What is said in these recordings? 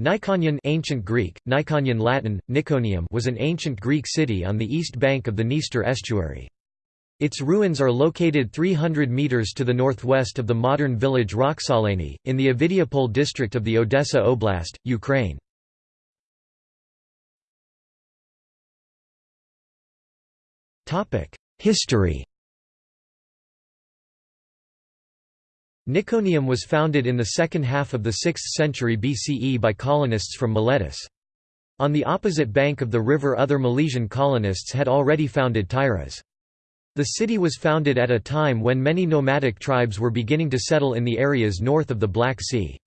Nikonion ancient Greek, Nikonion Latin, Niconium was an ancient Greek city on the east bank of the Dniester estuary. Its ruins are located 300 metres to the northwest of the modern village Roxolany, in the Ovidiopole district of the Odessa Oblast, Ukraine. History Niconium was founded in the second half of the 6th century BCE by colonists from Miletus. On the opposite bank of the river other Milesian colonists had already founded Tyras. The city was founded at a time when many nomadic tribes were beginning to settle in the areas north of the Black Sea.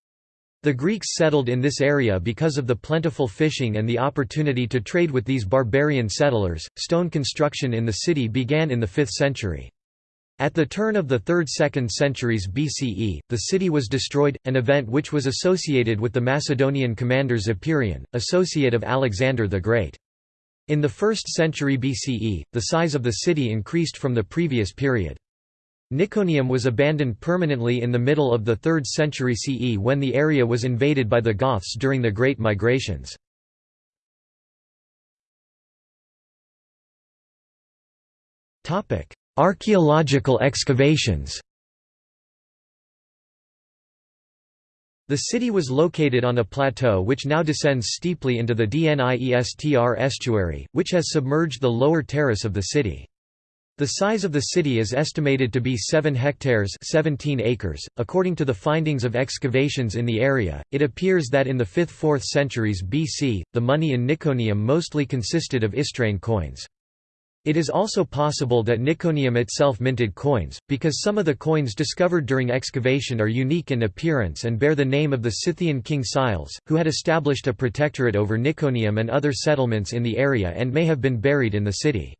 The Greeks settled in this area because of the plentiful fishing and the opportunity to trade with these barbarian settlers. Stone construction in the city began in the 5th century. At the turn of the 3rd–2nd centuries BCE, the city was destroyed, an event which was associated with the Macedonian commander Zopyrion, associate of Alexander the Great. In the 1st century BCE, the size of the city increased from the previous period. Niconium was abandoned permanently in the middle of the 3rd century CE when the area was invaded by the Goths during the Great Migrations. Archaeological excavations The city was located on a plateau which now descends steeply into the Dniestr estuary, which has submerged the lower terrace of the city. The size of the city is estimated to be 7 hectares 17 acres. .According to the findings of excavations in the area, it appears that in the 5th–4th centuries BC, the money in Niconium mostly consisted of Istraean coins. It is also possible that Niconium itself minted coins, because some of the coins discovered during excavation are unique in appearance and bear the name of the Scythian king Skyles, who had established a protectorate over Niconium and other settlements in the area and may have been buried in the city.